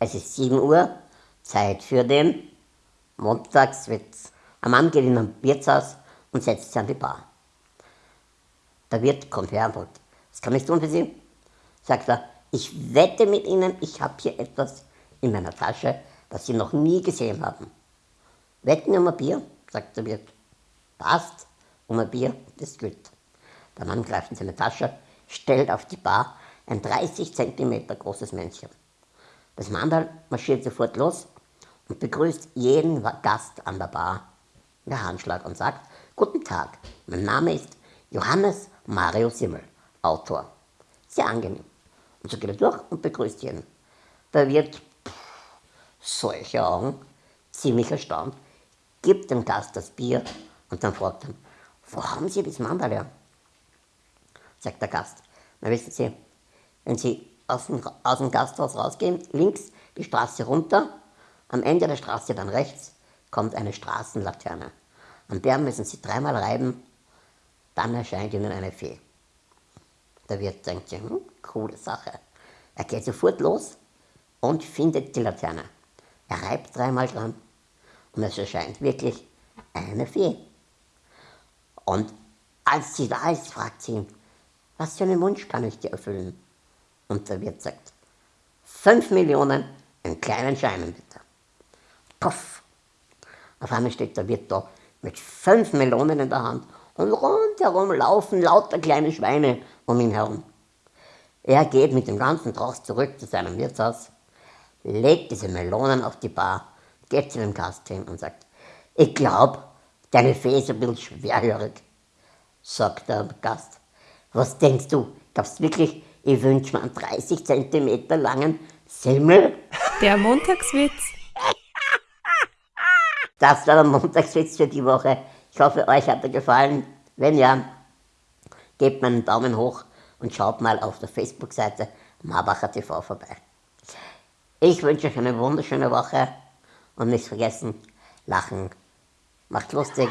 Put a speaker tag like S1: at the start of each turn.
S1: Es ist 7 Uhr, Zeit für den Montagswitz. Ein Mann geht in ein Wirtshaus und setzt sich an die Bar. Der Wirt kommt her und fragt, was kann ich tun für Sie? Sagt er, ich wette mit Ihnen, ich habe hier etwas in meiner Tasche, das Sie noch nie gesehen haben. Wetten um ein Bier? sagt der Wirt. Passt, um ein Bier, das gut. Der Mann greift in seine Tasche, stellt auf die Bar ein 30 cm großes Männchen. Das Mandal marschiert sofort los und begrüßt jeden Gast an der Bar der Handschlag und sagt, Guten Tag, mein Name ist Johannes Mario Simmel, Autor. Sehr angenehm. Und so geht er durch und begrüßt jeden. Da wird pff, solche Augen, ziemlich erstaunt, gibt dem Gast das Bier und dann fragt er, wo haben Sie das Mandal her? Sagt der Gast, na wissen Sie, wenn Sie aus dem, aus dem Gasthaus rausgehen, links die Straße runter, am Ende der Straße dann rechts kommt eine Straßenlaterne. An der müssen Sie dreimal reiben, dann erscheint Ihnen eine Fee. Der Wirt denkt sich, hm, coole Sache. Er geht sofort los und findet die Laterne. Er reibt dreimal dran und es erscheint wirklich eine Fee. Und als sie da ist, fragt sie ihn, was für einen Wunsch kann ich dir erfüllen? Und der Wirt sagt, fünf Millionen in kleinen Scheinen bitte. Puff. Auf einmal steht der Wirt da mit fünf Melonen in der Hand und rundherum laufen lauter kleine Schweine um ihn herum. Er geht mit dem ganzen Trost zurück zu seinem Wirtshaus, legt diese Melonen auf die Bar, geht zu dem Gast hin und sagt, ich glaube, deine Fee ist ein bisschen schwerhörig. Sagt der Gast, was denkst du, glaubst du wirklich, ich wünsche mir einen 30 cm langen Semmel?
S2: Der Montagswitz.
S1: Das war der Montagswitz für die Woche. Ich hoffe, euch hat er gefallen. Wenn ja, gebt mir einen Daumen hoch und schaut mal auf der Facebook-Seite Marbacher TV vorbei. Ich wünsche euch eine wunderschöne Woche und nicht vergessen, lachen macht lustig.